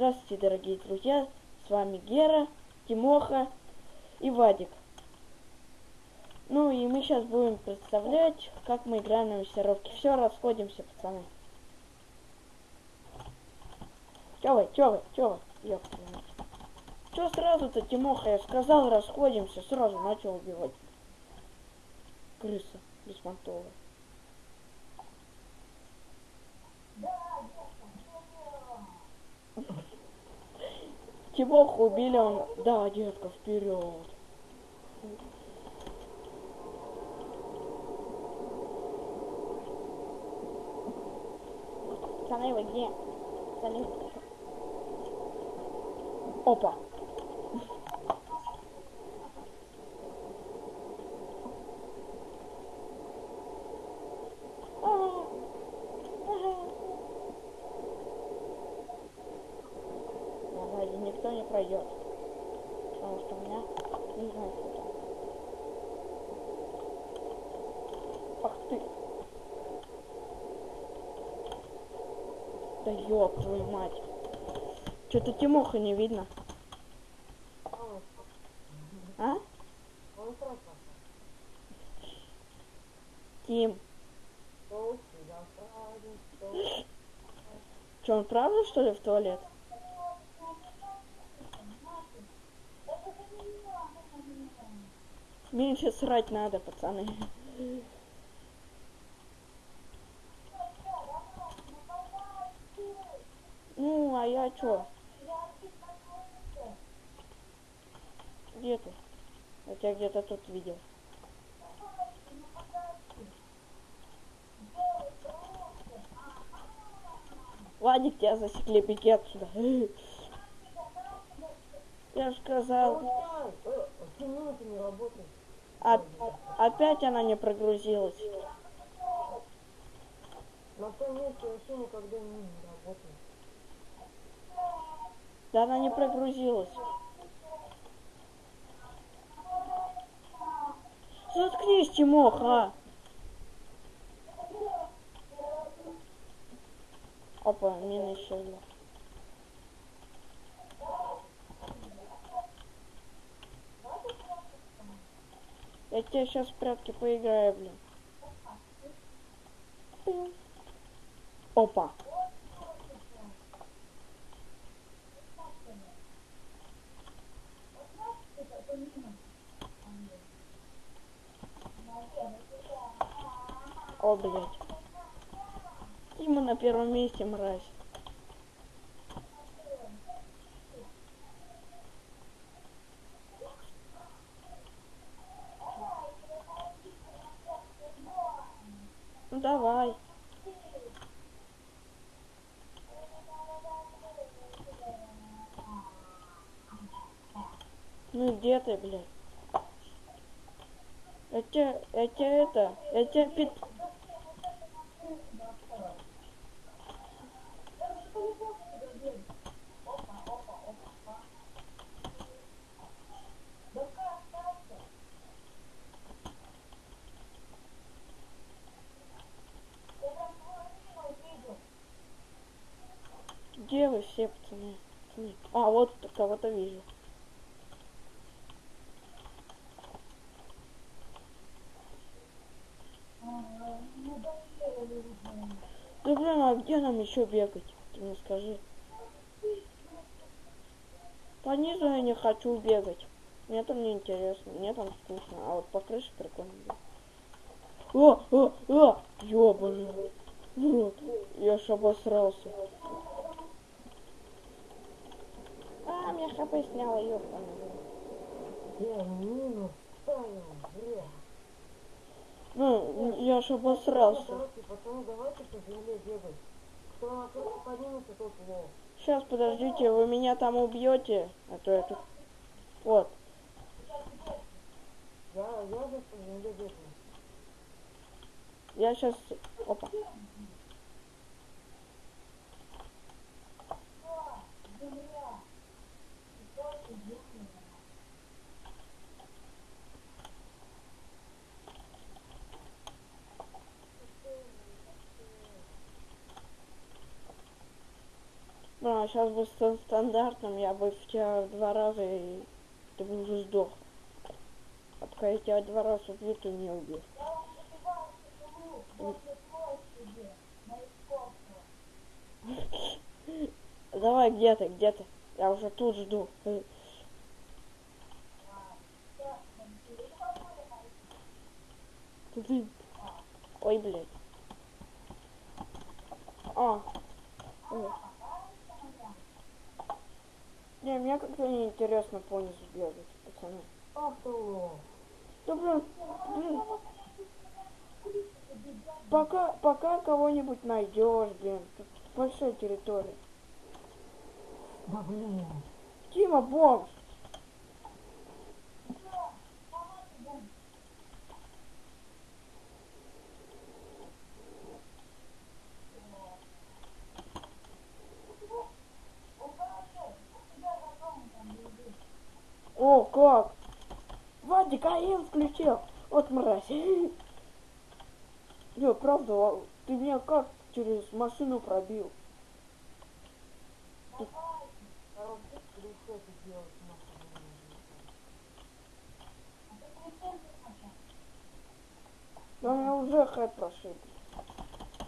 Здравствуйте, дорогие друзья, с вами Гера, Тимоха и Вадик. Ну и мы сейчас будем представлять, как мы играем на миссировке. Все, расходимся, пацаны. Чё вы, чё вы, чё вы, ёпта. Чё сразу-то, Тимоха, я сказал, расходимся, сразу начал убивать. Крыса беспонтовая. Тимоху убили, он... Да, детка, вперед. Пацаны, вы где? Пацаны, Опа. Ага. Ага. Да, сзади никто не пройдет. Потому что у меня не знаю, что там. Ах ты. Да ёб твою мать. Что-то Тимоха не видно. А? Тим. Что, он правда, что ли, в туалет? Меньше срать надо, пацаны. Ну, а я чё? Где ты? Я тебя где-то тут видел. Вадик, тебя засекли, беги отсюда. Я же сказал. Минуты не работает. А- опять она не прогрузилась. На том месте вообще никогда не работает. Да она не прогрузилась. Заткнись, Тимоха. Опа, мина исчезла. Я тебе сейчас в прятки поиграю, блин. Опа. О, блядь. Тима на первом месте, мразь. Давай. Ну где ты, блядь? Я тебя, я тебя это, я тебя пит... Где вы все, пацаны? Пацаны. А, вот кого-то вижу. Да блин, а где нам еще бегать? Ты мне скажи. По низу я не хочу бегать. Мне там не интересно, мне там скучно. А вот по крыше прикольно. О, о, о, ёбаный. Вот, я ж обосрался. Меня хп сняло, ёбаный. Я минус ставил, бля. Ну, я ж обосрался. Пацаны, давайте по земле бегать. Кто тот. Сейчас, подождите, вы меня там убьете, а то тут... Вот, Я, я сейчас... Опа. Сейчас бы с стандартным, я бы в тебя два раза, и ты бы уже сдох. А пока я тебя два раза убью, ты не убил. Давай, где ты, где ты? Я уже тут жду. Ой, блядь. А. Ой. Не, мне как-то не интересно по низу бегать, пацаны. Ах ты лох. Да блин, блин. Пока, пока кого-нибудь найдешь, блин. Тут большая территория. Да блин. Тима, бомж. О, как? Вадик, Включил. Вот мразь. Не, правда, ты меня как через машину пробил? Да меня уже хэт прошиб.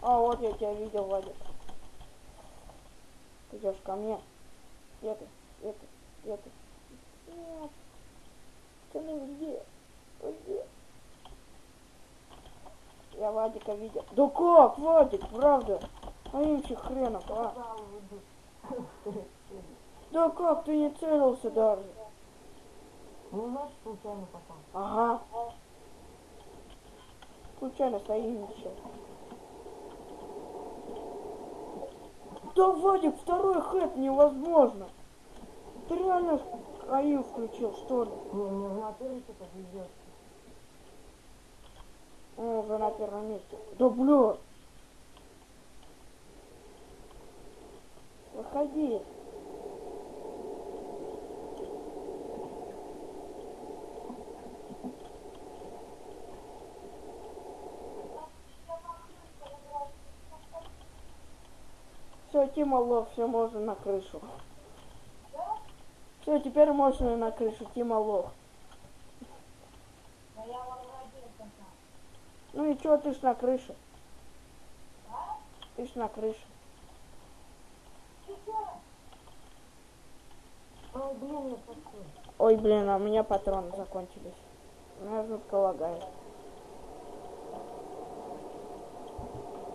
А, вот я тебя видел, Вадик. Ты идешь ко мне. Где ты? Где ты? Где ты? Нет. Пацаны, вы где? Вы где? Я Вадика видел. Да как, Вадик, правда? Аимчик хренов, а? Да как, ты не целился даже? Ну, значит, случайно попал. Ага. Случайно соимничал. Да, Вадик, второй хэт невозможно. Ты реально АИ включил, что ли? Не, не, в натуре что-то на первом месте. Да, бля. Выходи. Все, Тима лох, все можно на крышу. Все, теперь можно на крышу, Тима лох. Ну и чё, ты ж на крыше? Ты ж на крыше. Ой, блин, а у меня патроны закончились. Меня жутко лагает.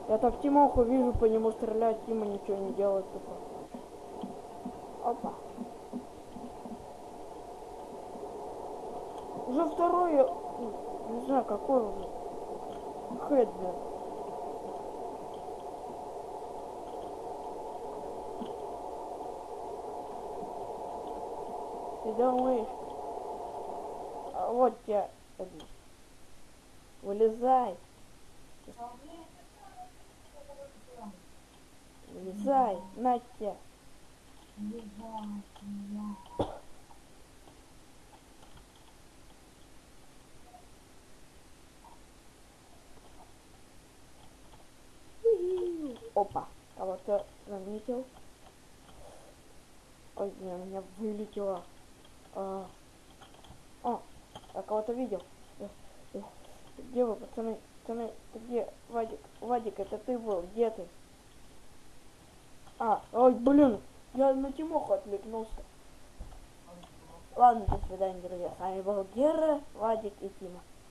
Я так Тимоху вижу, по нему стрелять, Тима ничего не делает тупо. Опа. Уже второй, я- не знаю, какой уже. Блин. Ты думаешь? А вот один. Вылезай. Вылезай, на тебя. Опа, кого-то заметил. Ой, блин, у меня вылетело. А, О, я кого-то видел. Где вы, пацаны? Пацаны, ты где? Вадик, Вадик, это ты был, где ты? А, ой, блин, я на Тимоху отвлекнулся. Ладно, до свидания, друзья. С вами был Гера, Вадик и Тима.